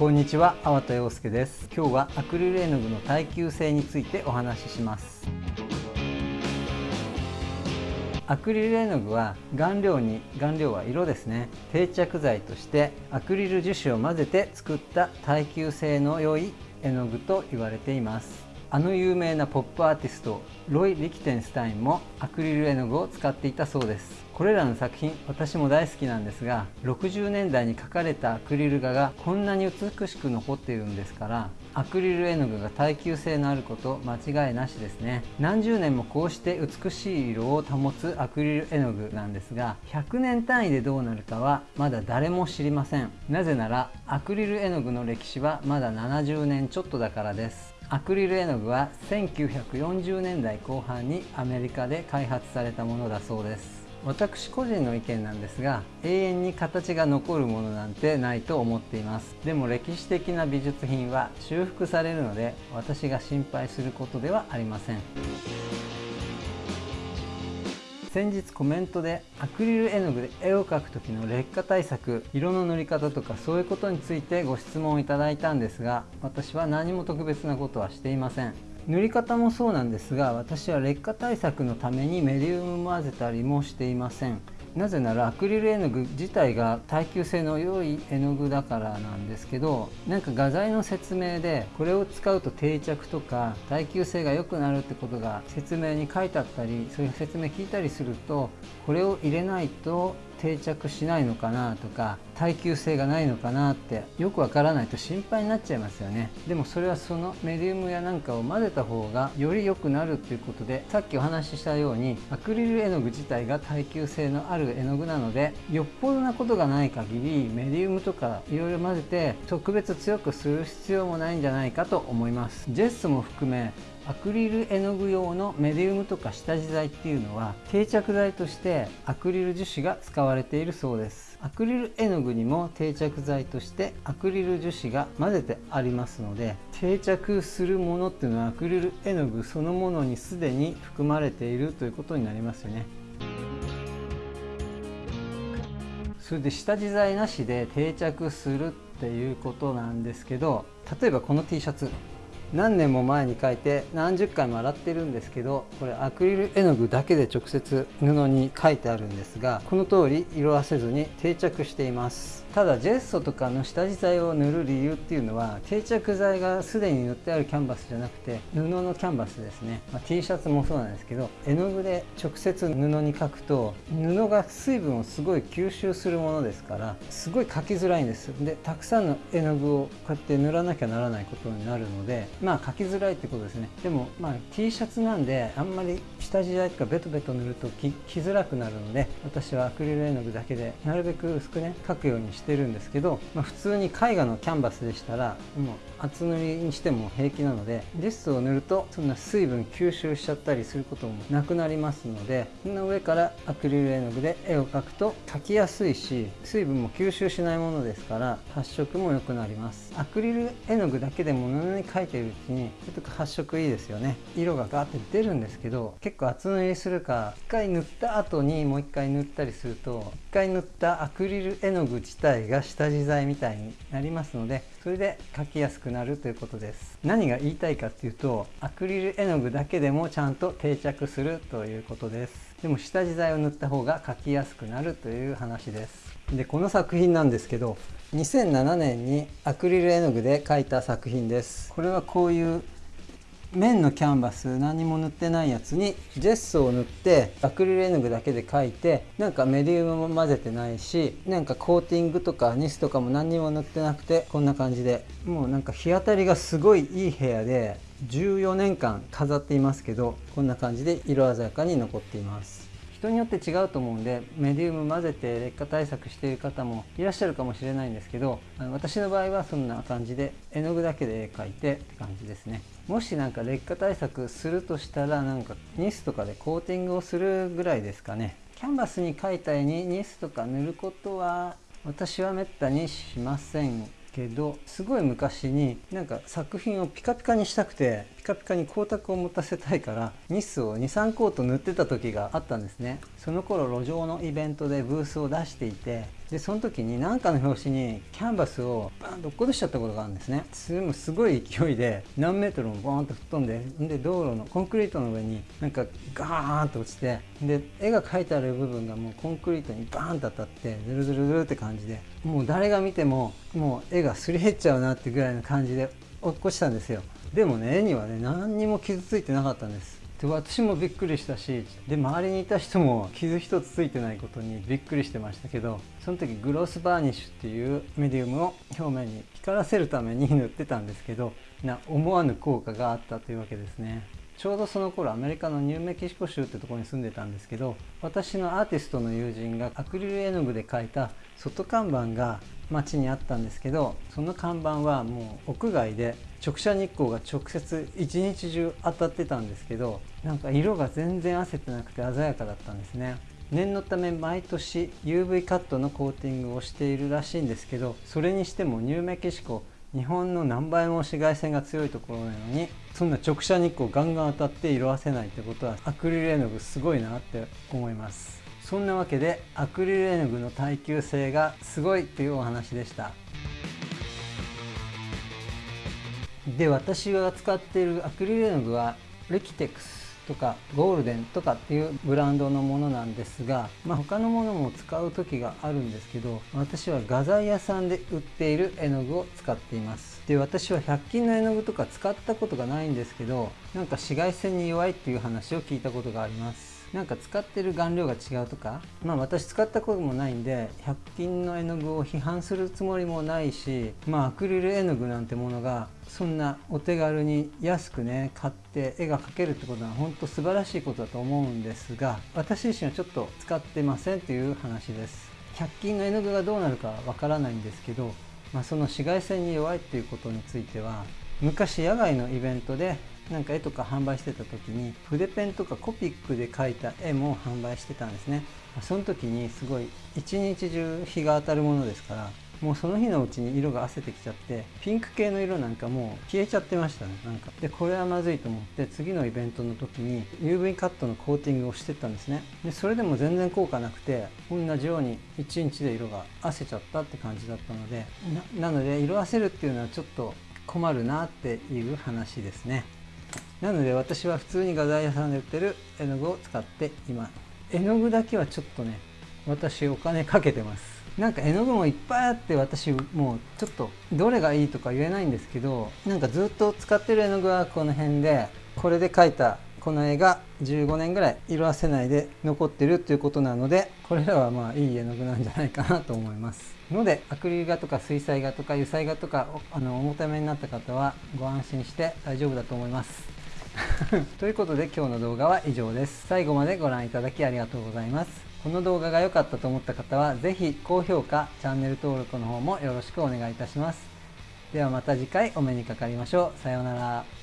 こんにちは、粟田洋介です。今日はアクリル絵の具の耐久性についてお話しします。アクリル絵の具は顔料に顔料は色ですね。定着剤としてアクリル樹脂を混ぜて作った耐久性の良い絵の具と言われています。あの有名なポップアーティストロイ・リキテンスタインもアクリル絵の具を使っていたそうです。これらの作品私も大好きなんですが60年代に描かれたアクリル画がこんなに美しく残っているんですからアクリル絵の具が耐久性のあること間違いなしですね。何十年もこうして美しい色を保つアクリル絵の具なんですが100年単位でどうなるかはまだ誰も知りません。なぜならアクリル絵の具の歴史はまだ70年ちょっとだからです。アクリル絵の具は1940年代後半にアメリカで開発されたものだそうです。私個人の意見なんですが永遠に形が残るものなんてないと思っています。でも歴史的な美術品は修復されるので私が心配することではありません。先日コメントでアクリル絵の具で絵を描く時の劣化対策色の塗り方とかそういうことについてご質問をいただいたんですが私は何も特別なことはしていません。塗り方もそうなんですが私は劣化対策のためにメディウム混ぜたりもしていません。なぜならアクリル絵の具自体が耐久性の良い絵の具だからなんですけどなんか画材の説明でこれを使うと定着とか耐久性が良くなるってことが説明に書いてあったりそういう説明聞いたりするとこれを入れないと定着しないのかなとか耐久性がないのかなってよくわからないと心配になっちゃいますよね。でもそれはそのメディウムやなんかを混ぜた方がより良くなるっていうことでさっきお話ししたようにアクリル絵の具自体が耐久性のある絵の具なのでよっぽどなことがない限りメディウムとかいろいろ混ぜて特別強くする必要もないんじゃないかと思います。ジェスも含めアクリル絵の具用のメディウムとか下地剤っていうのは定着剤としてアクリル樹脂が使われているそうです。アクリル絵の具にも定着剤としてアクリル樹脂が混ぜてありますので定着するものっていうのはアクリル絵の具そのものにすでに含まれているということになりますよね。それで下地剤なしで定着するっていうことなんですけど例えばこの T シャツ。何年も前に書いて何十回も洗ってるんですけどこれアクリル絵の具だけで直接布に書いてあるんですがこの通り色あせずに定着しています。ただジェッソとかの下地剤を塗る理由っていうのは定着剤がすでに塗ってあるキャンバスじゃなくて布のキャンバスですね、まあ、T シャツもそうなんですけど絵の具で直接布に描くと布が水分をすごい吸収するものですからすごい描きづらいんです。でたくさんの絵の具をこうやって塗らなきゃならないことになるのでまあ描きづらいってことですね。でもまあ T シャツなんであんまり下地剤とかベトベト塗ると着づらくなるので私はアクリル絵の具だけでなるべく薄くね描くようにしてしてるんですけど、まあ、普通に絵画のキャンバスでしたらもう厚塗りにしても平気なのでジストを塗るとそんな水分吸収しちゃったりすることもなくなりますのでその上からアクリル絵の具で絵を描くと描きやすいし水分も吸収しないものですから発色も良くなります。アクリル絵の具だけでも布に描いているうちにちょっと発色いいですよね。色がガーって出るんですけど結構厚塗りするか1回塗った後にもう1回塗ったりすると1回塗ったアクリル絵の具自体が下地剤みたいになりますのでそれで描きやすくなるということです。何が言いたいかっていうとアクリル絵の具だけでもちゃんと定着するということです。でも下地材を塗った方が描きやすくなるという話です。でこの作品なんですけど2007年にアクリル絵の具で描いた作品です。これはこういう面のキャンバス何も塗ってないやつにジェスを塗ってアクリル絵の具だけで描いてなんかメディウムも混ぜてないしなんかコーティングとかニスとかも何にも塗ってなくてこんな感じで。もうなんか日当たりがすごいいい部屋で14年間飾っていますけどこんな感じで色鮮やかに残っています。人によって違うと思うんでメディウム混ぜて劣化対策している方もいらっしゃるかもしれないんですけど私の場合はそんな感じで絵の具だけで描いてって感じですね。もしなんか劣化対策するとしたらなんかニスとかでコーティングをするぐらいですかね。キャンバスに描いた絵にニスとか塗ることは私はめったにしませんけどすごい昔になんか作品をピカピカにしたくてカカピカに光沢を持たせたいからニスを23コート塗ってた時があったんですね。その頃路上のイベントでブースを出していてでその時に何かの表紙にキャンバスをバーンと落っことしちゃったことがあるんですね。それもすごい勢いで何メートルもボーンと吹っ飛んでで道路のコンクリートの上になんかガーンと落ちてで絵が描いてある部分がもうコンクリートにバーンと当たってズルズルズルって感じでもう誰が見てももう絵がすり減っちゃうなってぐらいの感じで落っこちたんですよ。でもね絵にはね何にも傷ついてなかったんです。で私もびっくりしたしで周りにいた人も傷一つついてないことにびっくりしてましたけどその時グロスバーニッシュっていうメディウムを表面に光らせるために塗ってたんですけどな思わぬ効果があったというわけですね。ちょうどその頃アメリカのニューメキシコ州ってとこに住んでたんですけど私のアーティストの友人がアクリル絵の具で描いた外看板が街にあったんですけどその看板はもう屋外で直射日光が直接一日中当たってたんですけどなんか色が全然褪せてなくて鮮やかだったんですね。念のため毎年 UV カットのコーティングをしているらしいんですけどそれにしてもニューメキシコ日本の何倍も紫外線が強いところなのにそんな直射日光ガンガン当たって色あせないってことはアクリル絵の具すごいなって思います。そんなわけでアクリル絵の具の耐久性がすごいというお話でした。で私が使っているアクリル絵の具はレキテックスとかゴールデンとかっていうブランドのものなんですが、まあ、他のものも使う時があるんですけど私は画材屋さんで売っている絵の具を使っています。で私は100均の絵の具とか使ったことがないんですけどなんか紫外線に弱いっていう話を聞いたことがあります。なんか使ってる顔料が違うとかまあ私使ったこともないんで100均の絵の具を批判するつもりもないしまあアクリル絵の具なんてものがそんなお手軽に安くね買って絵が描けるってことは本当素晴らしいことだと思うんですが私自身はちょっと使ってませんという話です。100均の絵の具がどうなるかわからないんですけど、まあ、その紫外線に弱いっていうことについては昔野外のイベントでなんか絵とか販売してた時に筆ペンとかコピックで描いた絵も販売してたんですね。その時にすごい一日中日が当たるものですからもうその日のうちに色が褪せてきちゃってピンク系の色なんかもう消えちゃってましたね。なんかでこれはまずいと思って次のイベントの時に UV カットのコーティングをしてったんですね。でそれでも全然効果なくて同じように1日で色が褪せちゃったって感じだったのでなので色褪せるっていうのはちょっと困るなっていう話ですね。なので私は普通に画材屋さんで売ってる絵の具を使っています絵の具だけはちょっとね私お金かけてます。なんか絵の具もいっぱいあって私もうちょっとどれがいいとか言えないんですけどなんかずっと使ってる絵の具はこの辺でこれで描いたこの絵が15年ぐらい色あせないで残ってるっていうことなのでこれらはまあいい絵の具なんじゃないかなと思います。のでアクリル画とか水彩画とか油彩画とかあのお求めになった方はご安心して大丈夫だと思います。ということで今日の動画は以上です。最後までご覧いただきありがとうございます。この動画が良かったと思った方は是非高評価、チャンネル登録の方もよろしくお願いいたします。ではまた次回お目にかかりましょう。さようなら。